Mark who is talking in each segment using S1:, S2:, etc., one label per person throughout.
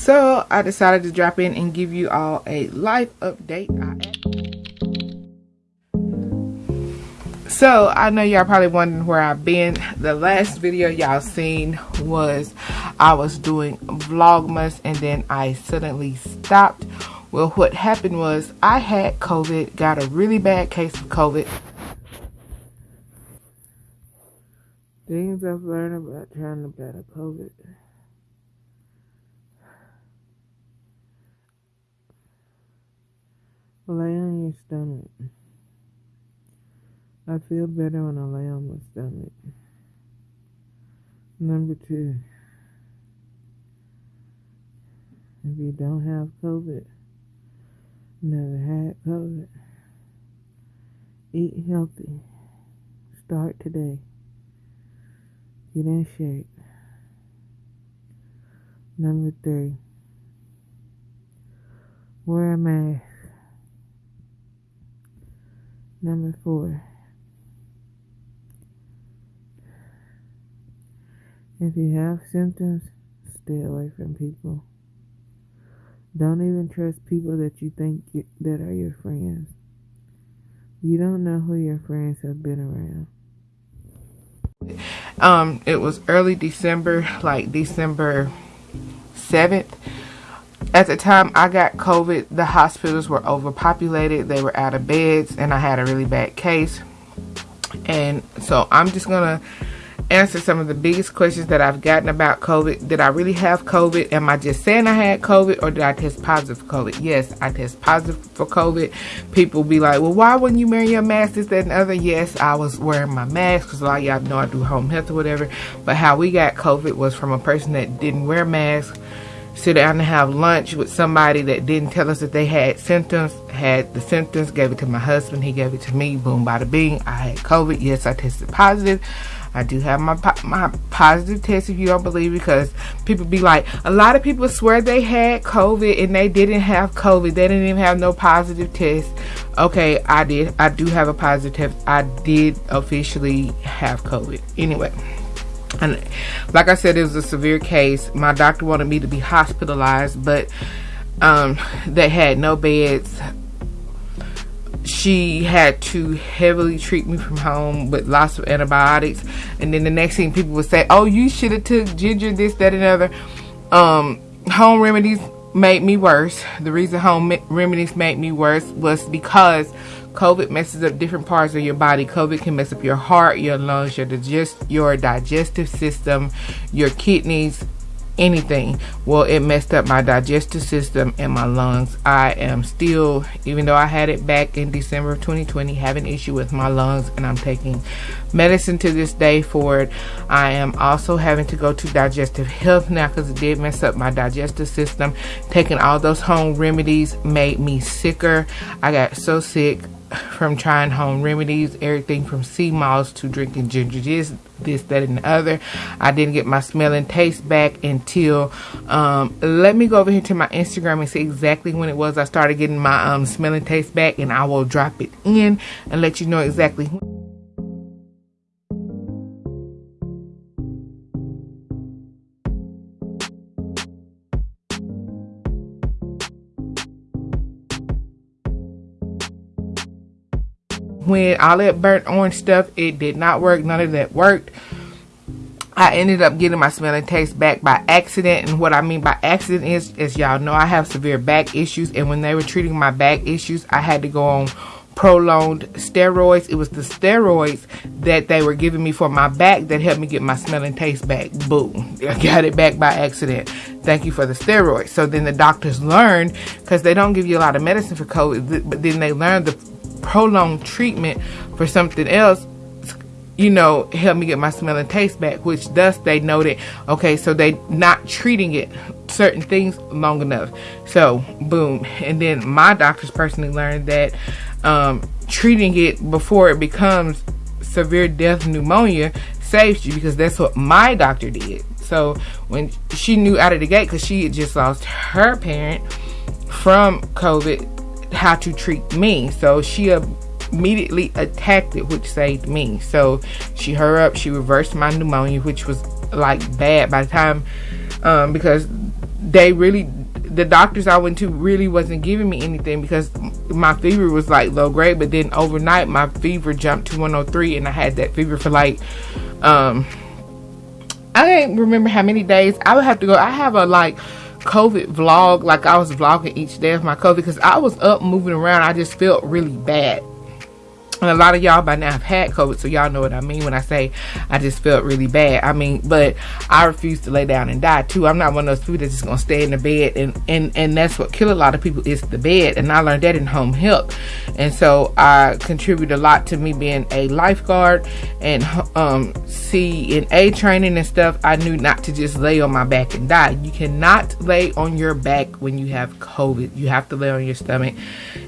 S1: So I decided to drop in and give you all a life update. So I know y'all probably wondering where I've been. The last video y'all seen was I was doing Vlogmas and then I suddenly stopped. Well, what happened was I had COVID, got a really bad case of COVID. Things I've learned about trying to battle COVID. Lay on your stomach. I feel better when I lay on my stomach. Number two, if you don't have COVID, never had COVID, eat healthy. Start today. Get in shape. Number three, wear a mask. Number four, if you have symptoms, stay away from people. Don't even trust people that you think you, that are your friends. You don't know who your friends have been around. Um, it was early December, like December 7th at the time I got COVID, the hospitals were overpopulated. They were out of beds, and I had a really bad case. And so I'm just going to answer some of the biggest questions that I've gotten about COVID. Did I really have COVID? Am I just saying I had COVID or did I test positive for COVID? Yes, I test positive for COVID. People be like, well, why wouldn't you wear your mask, this, that, and other? Yes, I was wearing my mask because a lot of y'all know I do home health or whatever. But how we got COVID was from a person that didn't wear masks sit down and have lunch with somebody that didn't tell us that they had symptoms, had the symptoms, gave it to my husband, he gave it to me, boom, bada bing, I had COVID, yes, I tested positive. I do have my my positive test if you don't believe because people be like a lot of people swear they had COVID and they didn't have COVID. They didn't even have no positive test. Okay, I did. I do have a positive test. I did officially have COVID. Anyway, and like I said, it was a severe case. My doctor wanted me to be hospitalized, but um, they had no beds. She had to heavily treat me from home with lots of antibiotics. And then the next thing people would say, oh, you should have took ginger, this, that, and other. Um, home remedies made me worse. The reason home remedies made me worse was because COVID messes up different parts of your body. COVID can mess up your heart, your lungs, your digest, your digestive system, your kidneys, anything. Well, it messed up my digestive system and my lungs. I am still, even though I had it back in December of 2020, having issue with my lungs, and I'm taking medicine to this day for it. I am also having to go to digestive health now because it did mess up my digestive system. Taking all those home remedies made me sicker. I got so sick from trying home remedies, everything from sea moss to drinking ginger this, this, that, and the other. I didn't get my smell and taste back until, um, let me go over here to my Instagram and see exactly when it was I started getting my um, smell and taste back, and I will drop it in and let you know exactly when. When all that burnt orange stuff, it did not work. None of that worked. I ended up getting my smell and taste back by accident. And what I mean by accident is, as y'all know, I have severe back issues. And when they were treating my back issues, I had to go on prolonged steroids. It was the steroids that they were giving me for my back that helped me get my smell and taste back. Boom. I got it back by accident. Thank you for the steroids. So then the doctors learned, because they don't give you a lot of medicine for COVID, but then they learned the prolonged treatment for something else you know, help me get my smell and taste back, which thus they noted, okay, so they not treating it certain things long enough. So boom. And then my doctors personally learned that um, treating it before it becomes severe death pneumonia saves you because that's what my doctor did. So when she knew out of the gate, because she had just lost her parent from COVID, how to treat me. So she immediately attacked it, which saved me. So she hurried up, she reversed my pneumonia, which was like bad by the time, um, because they really the doctors I went to really wasn't giving me anything because my fever was like low grade, but then overnight my fever jumped to 103 and I had that fever for like um I can't remember how many days. I would have to go I have a like COVID vlog like I was vlogging each day of my COVID because I was up moving around. I just felt really bad. And a lot of y'all by now have had COVID, so y'all know what I mean when I say I just felt really bad. I mean, but I refuse to lay down and die too. I'm not one of those people that's just gonna stay in the bed, and and and that's what kill a lot of people is the bed. And I learned that in home health, and so I contribute a lot to me being a lifeguard and um CNA training and stuff. I knew not to just lay on my back and die. You cannot lay on your back when you have COVID. You have to lay on your stomach,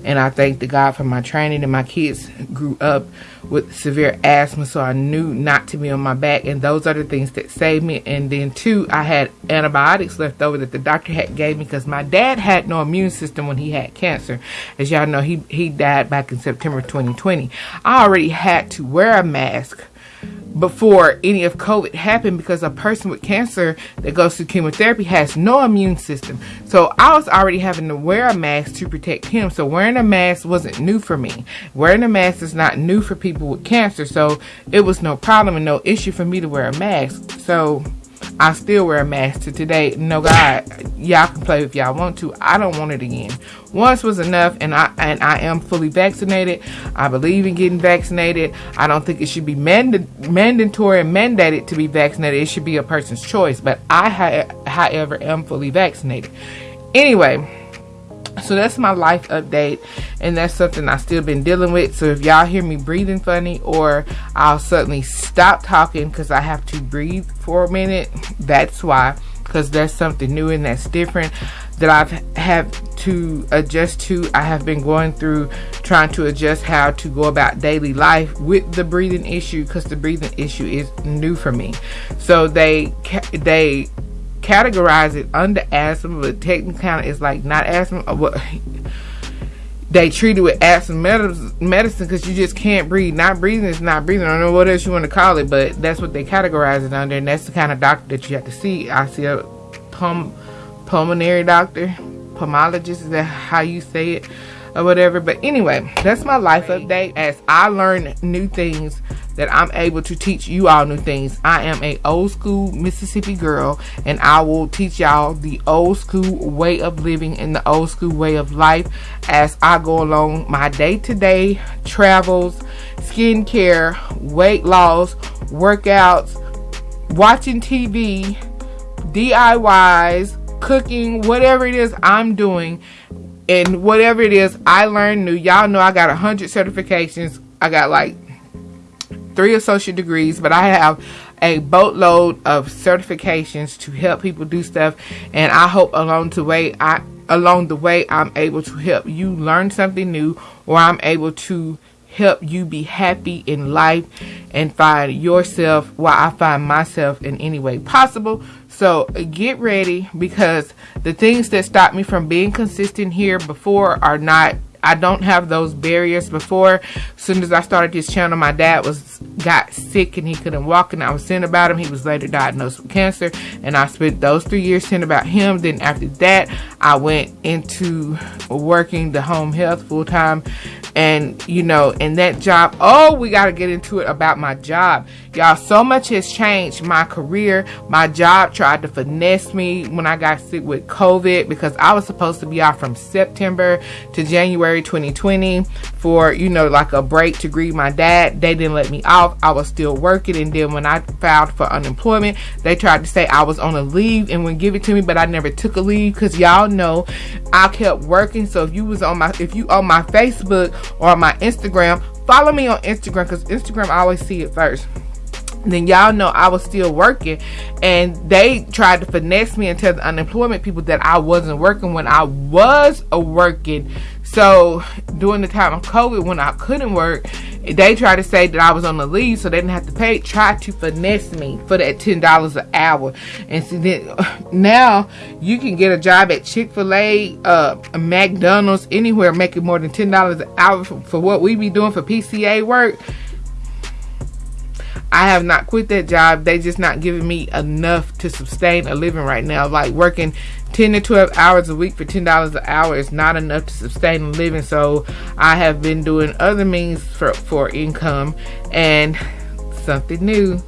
S1: and I thank the God for my training and my kids grew up with severe asthma, so I knew not to be on my back, and those are the things that saved me. And then two, I had antibiotics left over that the doctor had gave me because my dad had no immune system when he had cancer. As y'all know, he he died back in September 2020. I already had to wear a mask before any of COVID happened because a person with cancer that goes through chemotherapy has no immune system. So I was already having to wear a mask to protect him. So wearing a mask wasn't new for me. Wearing a mask is not new for people with cancer. So it was no problem and no issue for me to wear a mask. So I still wear a mask to today. No God, y'all can play if y'all want to. I don't want it again. Once was enough, and I and I am fully vaccinated. I believe in getting vaccinated. I don't think it should be manda- mandatory and mandated to be vaccinated. It should be a person's choice. But I, however, am fully vaccinated. Anyway so that's my life update and that's something i still been dealing with. So if y'all hear me breathing funny or i'll suddenly stop talking because i have to breathe for a minute that's why. Because there's something new and that's different that i've had to adjust to. I have been going through trying to adjust how to go about daily life with the breathing issue because the breathing issue is new for me. So they they categorize it under asthma, but technically it's like not asthma. Uh, what they treat it with asthma medicine because you just can't breathe. Not breathing is not breathing. I don't know what else you want to call it, but that's what they categorize it under, and that's the kind of doctor that you have to see. I see a pum- pulmonary doctor, pulmonologist. Is that how you say it? or whatever. But anyway, that's my life update. As I learn new things that I'm able to teach you all new things. I am a old school Mississippi girl and I will teach y'all the old school way of living and the old school way of life as I go along my day-to-day travels, skincare, weight loss, workouts, watching TV, DIYs, cooking, whatever it is I'm doing and whatever it is I learned new. Y'all know I got a hundred certifications. I got like three associate degrees, but I have a boatload of certifications to help people do stuff. And I hope along the way, I along the way, I'm able to help you learn something new, or I'm able to help you be happy in life and find yourself while I find myself in any way possible. So get ready because the things that stopped me from being consistent here before are not I don't have those barriers before. As soon as I started this channel, my dad was got sick and he couldn't walk and I was saying about him. He was later diagnosed with cancer and I spent those three years saying about him. Then after that, I went into working the home health full time and you know in that job oh we got to get into it about my job y'all so much has changed my career my job tried to finesse me when i got sick with covid because i was supposed to be off from september to january 2020 for you know like a break to grieve my dad they didn't let me off i was still working and then when i filed for unemployment they tried to say i was on a leave and would give it to me but i never took a leave because y'all know i kept working so if you was on my if you on my facebook or my Instagram. Follow me on Instagram because Instagram I always see it first. Then y'all know I was still working and they tried to finesse me and tell the unemployment people that I wasn't working when I was a working. So during the time of COVID when I couldn't work, they tried to say that I was on the leave so they didn't have to pay, tried to finesse me for that $10 an hour. And then now you can get a job at Chick-fil-A, uh, McDonald's, anywhere making more than $10 an hour for, for what we be doing for PCA work. I have not quit that job. They just not giving me enough to sustain a living right now. Like working 10 to 12 hours a week for $10 an hour is not enough to sustain a living. So I have been doing other means for, for income and something new.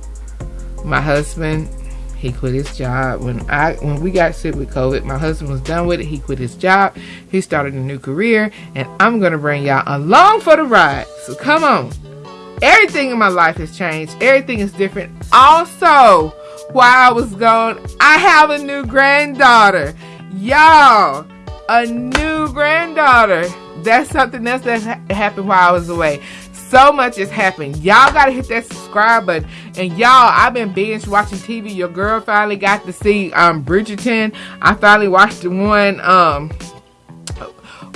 S1: My husband, he quit his job when I when we got sick with COVID. My husband was done with it. He quit his job. He started a new career, and I'm gonna bring y'all along for the ride. So come on. Everything in my life has changed. Everything is different. Also, while I was gone, I have a new granddaughter. Y'all, a new granddaughter. That's something else that happened while I was away. So much has happened. Y'all gotta hit that subscribe button. And y'all, I've been binge watching TV. Your girl finally got to see um Bridgerton. I finally watched the one um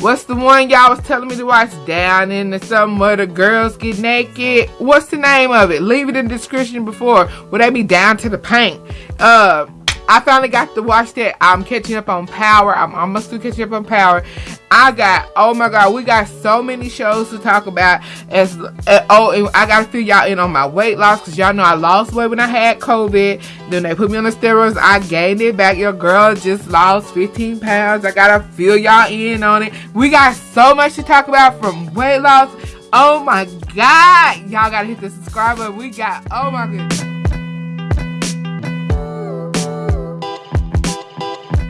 S1: What's the one y'all was telling me to watch? Down in the where the girls get naked. What's the name of it? Leave it in the description before. Would that be down to the paint? Uh I finally got to watch that. I'm catching up on Power. I'm almost to catching up on Power. I got, oh my God, we got so many shows to talk about. As uh, Oh, and I got to fill y'all in on my weight loss because y'all know I lost weight when I had COVID. Then they put me on the steroids. I gained it back. Your girl just lost 15 pounds. I got to fill y'all in on it. We got so much to talk about from weight loss. Oh my God. Y'all got to hit the subscribe button. We got, oh my goodness.